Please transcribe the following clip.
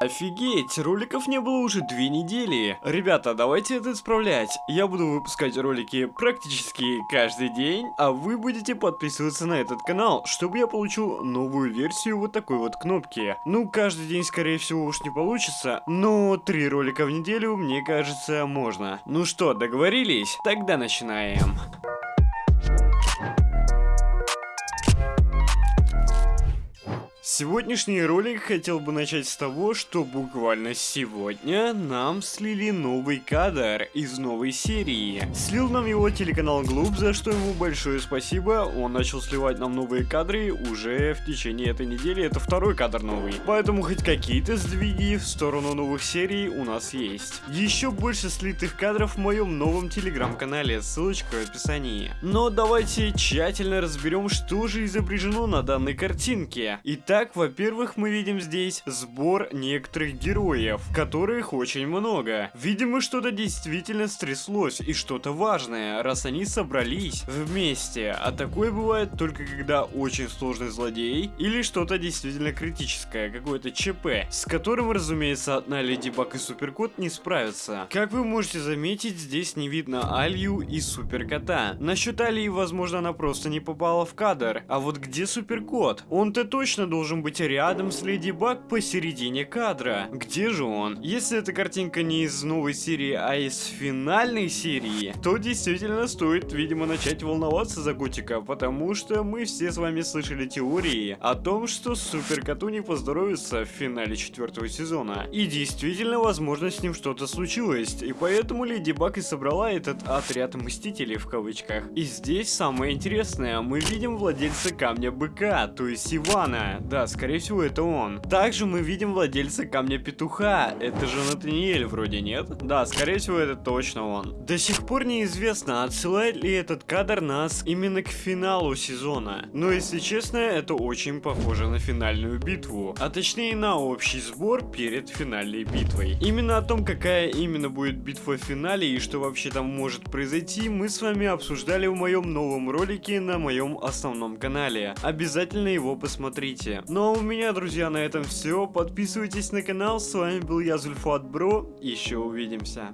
Офигеть, роликов не было уже две недели. Ребята, давайте это исправлять. Я буду выпускать ролики практически каждый день, а вы будете подписываться на этот канал, чтобы я получил новую версию вот такой вот кнопки. Ну, каждый день, скорее всего, уж не получится, но три ролика в неделю, мне кажется, можно. Ну что, договорились? Тогда начинаем. Сегодняшний ролик хотел бы начать с того, что буквально сегодня нам слили новый кадр из новой серии. Слил нам его телеканал Глуб, за что ему большое спасибо. Он начал сливать нам новые кадры уже в течение этой недели. Это второй кадр новый. Поэтому хоть какие-то сдвиги в сторону новых серий у нас есть. Еще больше слитых кадров в моем новом телеграм-канале, ссылочка в описании. Но давайте тщательно разберем, что же изображено на данной картинке. Итак, Итак, во-первых, мы видим здесь сбор некоторых героев, которых очень много. Видимо, что-то действительно стряслось и что-то важное, раз они собрались вместе. А такое бывает только когда очень сложный злодей или что-то действительно критическое, какое-то ЧП, с которым, разумеется, одна Леди Баг и Суперкот не справятся. Как вы можете заметить, здесь не видно Алью и Суперкота. Насчет Алии, возможно, она просто не попала в кадр. А вот где Суперкот? Он-то точно должен должен быть рядом с Леди Баг посередине кадра. Где же он? Если эта картинка не из новой серии, а из финальной серии, то действительно стоит, видимо, начать волноваться за Котика, потому что мы все с вами слышали теории о том, что Супер Коту не поздоровится в финале четвертого сезона. И действительно, возможно, с ним что-то случилось, и поэтому Леди Баг и собрала этот отряд Мстителей в кавычках. И здесь самое интересное, мы видим владельца Камня Быка, то есть Ивана. Да, да, скорее всего, это он. Также мы видим владельца камня петуха. Это же Натаниэль вроде, нет? Да, скорее всего, это точно он. До сих пор неизвестно, отсылает ли этот кадр нас именно к финалу сезона. Но, если честно, это очень похоже на финальную битву. А точнее, на общий сбор перед финальной битвой. Именно о том, какая именно будет битва в финале и что вообще там может произойти, мы с вами обсуждали в моем новом ролике на моем основном канале. Обязательно его посмотрите. Ну а у меня, друзья, на этом все. Подписывайтесь на канал. С вами был я, Зульфат Бро. Еще увидимся.